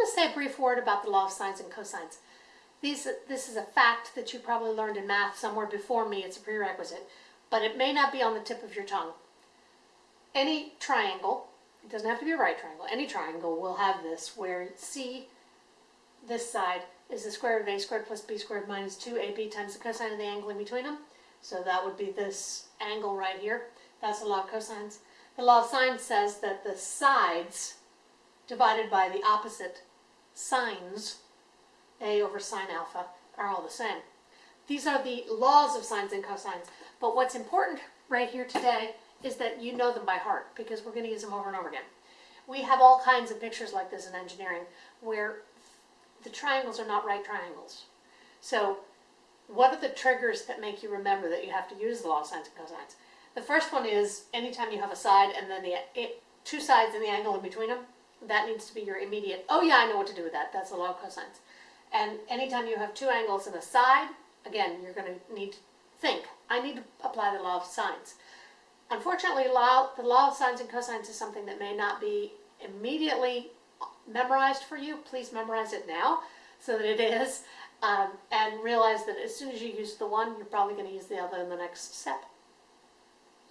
want to say a brief word about the law of sines and cosines. These, this is a fact that you probably learned in math somewhere before me. It's a prerequisite, but it may not be on the tip of your tongue. Any triangle, it doesn't have to be a right triangle, any triangle will have this where C, this side, is the square root of a squared plus b squared minus 2ab times the cosine of the angle in between them. So that would be this angle right here. That's the law of cosines. The law of sines says that the sides divided by the opposite sines, a over sine alpha, are all the same. These are the laws of sines and cosines. But what's important right here today is that you know them by heart because we're going to use them over and over again. We have all kinds of pictures like this in engineering where the triangles are not right triangles. So what are the triggers that make you remember that you have to use the law of sines and cosines? The first one is anytime you have a side and then the it, two sides and the angle in between them, that needs to be your immediate, oh yeah, I know what to do with that. That's the law of cosines. And anytime you have two angles and a side, again, you're going to need to think, I need to apply the law of sines. Unfortunately, law, the law of sines and cosines is something that may not be immediately memorized for you. Please memorize it now so that it is. Um, and realize that as soon as you use the one, you're probably going to use the other in the next step.